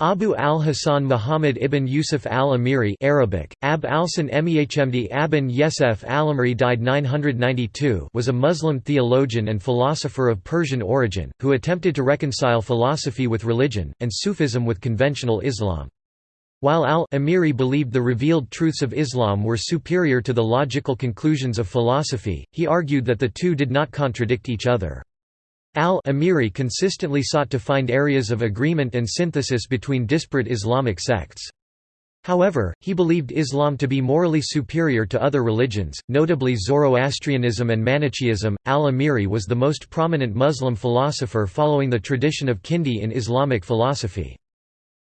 Abu al-Hasan Muhammad ibn Yusuf al-Amiri Arabic, Ab al-San Mehmd Abin Yesef al-Amiri died 992 was a Muslim theologian and philosopher of Persian origin, who attempted to reconcile philosophy with religion, and Sufism with conventional Islam. While al-Amiri believed the revealed truths of Islam were superior to the logical conclusions of philosophy, he argued that the two did not contradict each other. Al-Amiri consistently sought to find areas of agreement and synthesis between disparate Islamic sects. However, he believed Islam to be morally superior to other religions, notably Zoroastrianism and Manichaeism. Al-Amiri was the most prominent Muslim philosopher following the tradition of Kindi in Islamic philosophy.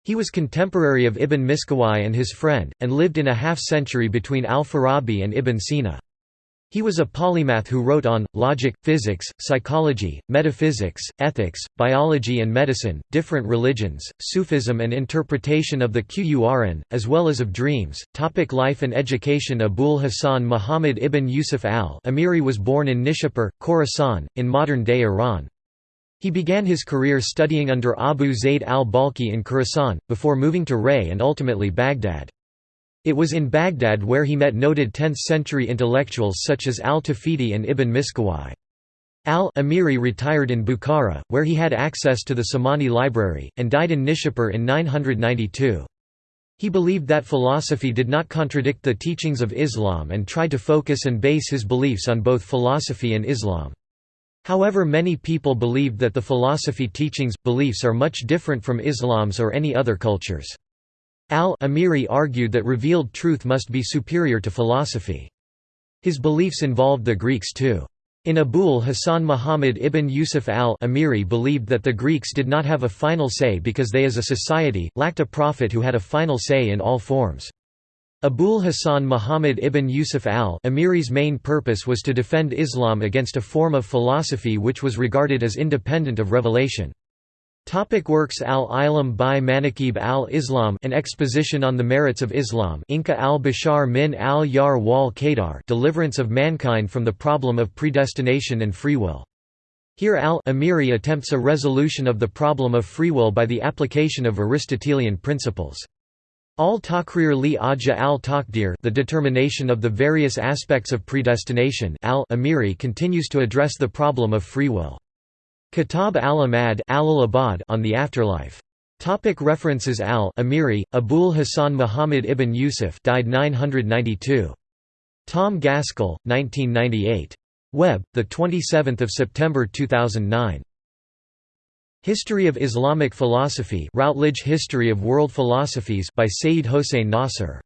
He was contemporary of Ibn Miskawayh and his friend, and lived in a half-century between al-Farabi and Ibn Sina. He was a polymath who wrote on, logic, physics, psychology, metaphysics, ethics, biology and medicine, different religions, Sufism and interpretation of the Qur'an, as well as of dreams. Topic life and education Abul Hasan Muhammad ibn Yusuf al-Amiri was born in Nishapur, Khorasan, in modern-day Iran. He began his career studying under Abu Zayd al-Balkhi in Khorasan, before moving to Ray and ultimately Baghdad. It was in Baghdad where he met noted 10th-century intellectuals such as al-Tawhidi and Ibn Miskawayh. Al-Amiri retired in Bukhara, where he had access to the Samani library, and died in Nishapur in 992. He believed that philosophy did not contradict the teachings of Islam and tried to focus and base his beliefs on both philosophy and Islam. However many people believed that the philosophy teachings, beliefs are much different from Islam's or any other cultures. Al-Amiri argued that revealed truth must be superior to philosophy. His beliefs involved the Greeks too. In Abul Hasan Muhammad ibn Yusuf al-Amiri believed that the Greeks did not have a final say because they as a society, lacked a prophet who had a final say in all forms. Abul Hasan Muhammad ibn Yusuf al-Amiri's main purpose was to defend Islam against a form of philosophy which was regarded as independent of revelation. Topic works Al-Ilam by Manaqib al-Islam An Exposition on the Merits of Islam Inqadh al-Bashar min al-Yar wal Qadar Deliverance of Mankind from the Problem of Predestination and Free Will. Here al-Amiri attempts a resolution of the problem of free will by the application of Aristotelian principles. Al-Taqrir li Ajja al-Taqdir the determination of the various aspects of predestination al-Amiri continues to address the problem of free will. Kitab al-Amad on the afterlife. Topic references Al-Amiri, Abul Hasan Muhammad ibn Yusuf died 992. Tom Gaskell, 1998. Web, 27 September 2009. History of Islamic Philosophy Routledge History of World Philosophies by Sayyid Hossein Nasr